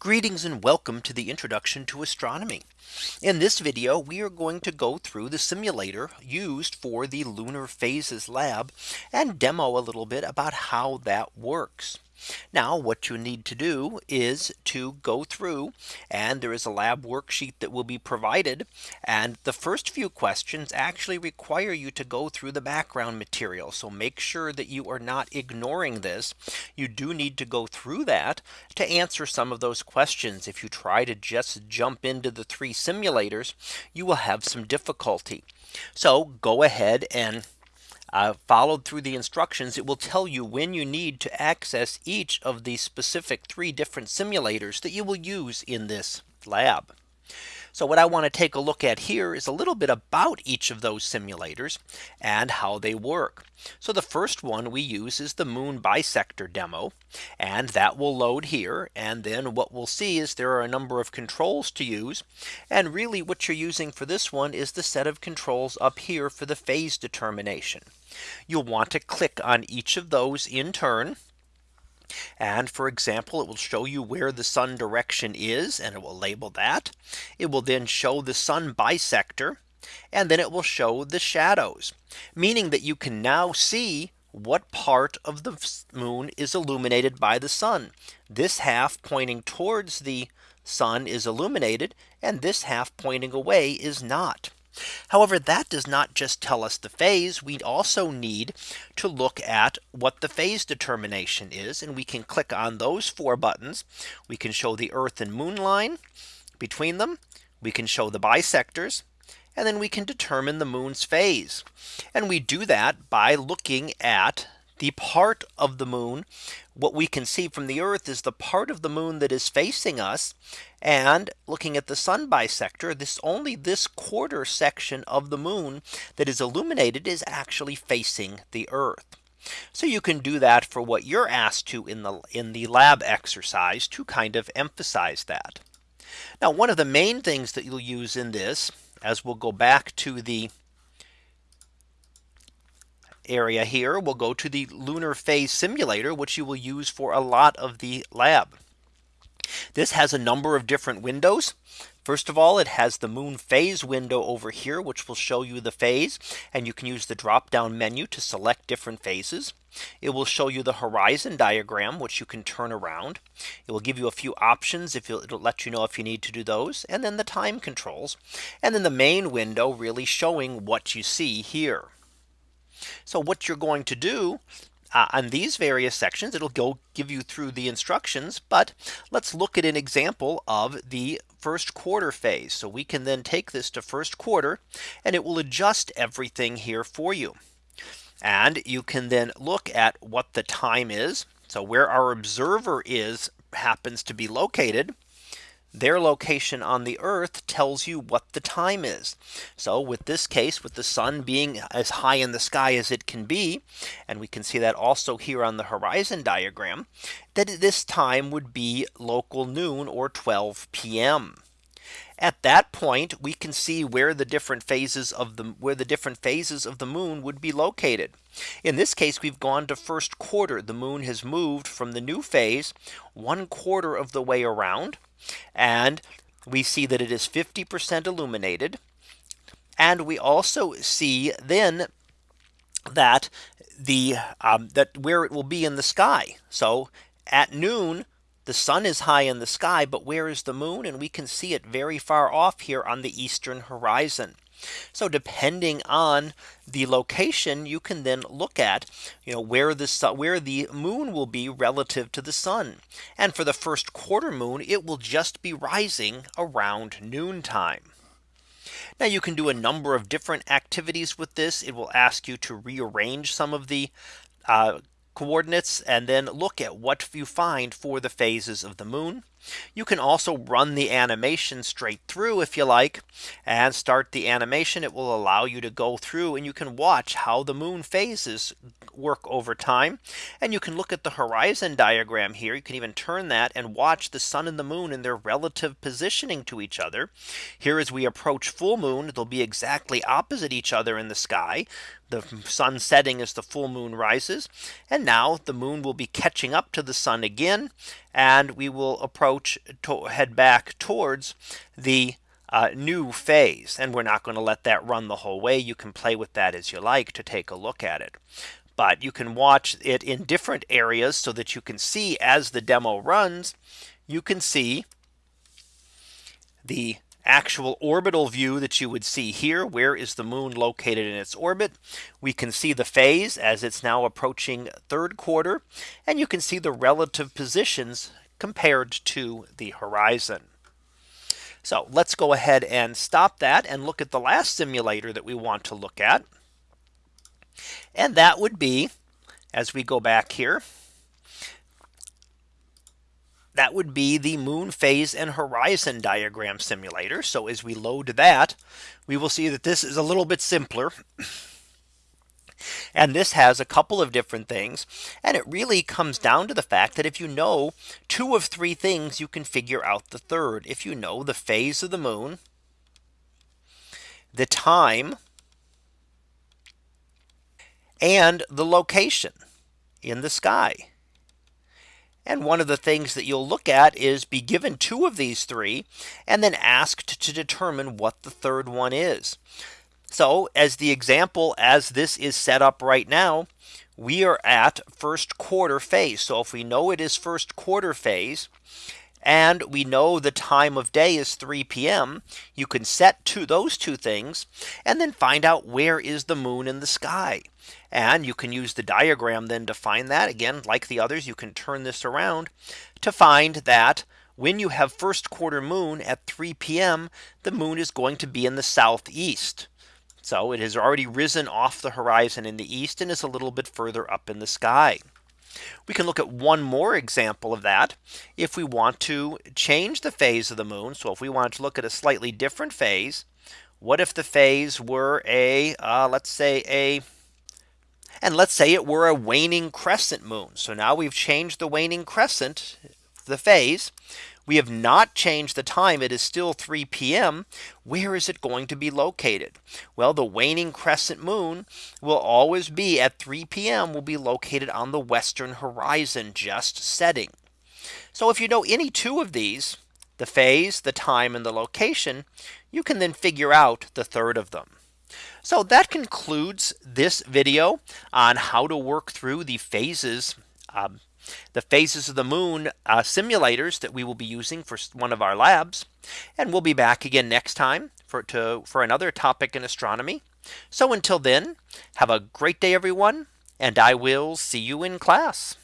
Greetings and welcome to the introduction to astronomy. In this video, we are going to go through the simulator used for the lunar phases lab and demo a little bit about how that works. Now what you need to do is to go through and there is a lab worksheet that will be provided. And the first few questions actually require you to go through the background material. So make sure that you are not ignoring this. You do need to go through that to answer some of those questions. If you try to just jump into the three simulators, you will have some difficulty. So go ahead and uh, followed through the instructions, it will tell you when you need to access each of the specific three different simulators that you will use in this lab. So what I want to take a look at here is a little bit about each of those simulators and how they work. So the first one we use is the moon bisector demo and that will load here and then what we'll see is there are a number of controls to use and really what you're using for this one is the set of controls up here for the phase determination. You'll want to click on each of those in turn and for example, it will show you where the sun direction is and it will label that. It will then show the sun bisector and then it will show the shadows, meaning that you can now see what part of the moon is illuminated by the sun. This half pointing towards the sun is illuminated and this half pointing away is not. However, that does not just tell us the phase. We also need to look at what the phase determination is. And we can click on those four buttons. We can show the Earth and moon line between them. We can show the bisectors. And then we can determine the moon's phase. And we do that by looking at the part of the moon what we can see from the Earth is the part of the moon that is facing us. And looking at the sun bisector, this only this quarter section of the moon that is illuminated is actually facing the Earth. So you can do that for what you're asked to in the in the lab exercise to kind of emphasize that. Now one of the main things that you'll use in this as we'll go back to the area here, we'll go to the lunar phase simulator, which you will use for a lot of the lab. This has a number of different windows. First of all, it has the moon phase window over here, which will show you the phase and you can use the drop down menu to select different phases. It will show you the horizon diagram, which you can turn around. It will give you a few options if it'll let you know if you need to do those and then the time controls and then the main window really showing what you see here. So what you're going to do uh, on these various sections, it'll go give you through the instructions. But let's look at an example of the first quarter phase. So we can then take this to first quarter and it will adjust everything here for you. And you can then look at what the time is. So where our observer is happens to be located their location on the earth tells you what the time is. So with this case with the sun being as high in the sky as it can be and we can see that also here on the horizon diagram that this time would be local noon or 12 p.m. At that point, we can see where the different phases of the where the different phases of the moon would be located. In this case, we've gone to first quarter. The moon has moved from the new phase one quarter of the way around. And we see that it is 50% illuminated. And we also see then that the um, that where it will be in the sky. So at noon, the sun is high in the sky, but where is the moon? And we can see it very far off here on the eastern horizon. So depending on the location, you can then look at, you know, where the where the moon will be relative to the sun. And for the first quarter moon, it will just be rising around noontime. Now you can do a number of different activities with this. It will ask you to rearrange some of the uh, coordinates and then look at what you find for the phases of the moon. You can also run the animation straight through if you like and start the animation. It will allow you to go through and you can watch how the moon phases work over time. And you can look at the horizon diagram here. You can even turn that and watch the sun and the moon in their relative positioning to each other. Here as we approach full moon, they'll be exactly opposite each other in the sky. The sun setting as the full moon rises. And now the moon will be catching up to the sun again. And we will approach to head back towards the uh, new phase. And we're not going to let that run the whole way. You can play with that as you like to take a look at it. But you can watch it in different areas so that you can see as the demo runs, you can see the actual orbital view that you would see here. Where is the moon located in its orbit? We can see the phase as it's now approaching third quarter. And you can see the relative positions compared to the horizon. So let's go ahead and stop that and look at the last simulator that we want to look at. And that would be as we go back here that would be the moon phase and horizon diagram simulator. So as we load that, we will see that this is a little bit simpler. And this has a couple of different things. And it really comes down to the fact that if you know two of three things, you can figure out the third. If you know the phase of the moon, the time, and the location in the sky. And one of the things that you'll look at is be given two of these three and then asked to determine what the third one is. So as the example as this is set up right now, we are at first quarter phase. So if we know it is first quarter phase, and we know the time of day is 3 p.m. You can set to those two things and then find out where is the moon in the sky. And you can use the diagram then to find that again, like the others, you can turn this around to find that when you have first quarter moon at 3 p.m. the moon is going to be in the southeast. So it has already risen off the horizon in the east and is a little bit further up in the sky. We can look at one more example of that. If we want to change the phase of the moon. So if we want to look at a slightly different phase, what if the phase were a uh, let's say a and let's say it were a waning crescent moon. So now we've changed the waning crescent, the phase. We have not changed the time. It is still 3 p.m. Where is it going to be located? Well, the waning crescent moon will always be at 3 p.m. will be located on the western horizon just setting. So if you know any two of these, the phase, the time and the location, you can then figure out the third of them. So that concludes this video on how to work through the phases um, the phases of the moon uh, simulators that we will be using for one of our labs. And we'll be back again next time for to for another topic in astronomy. So until then, have a great day, everyone, and I will see you in class.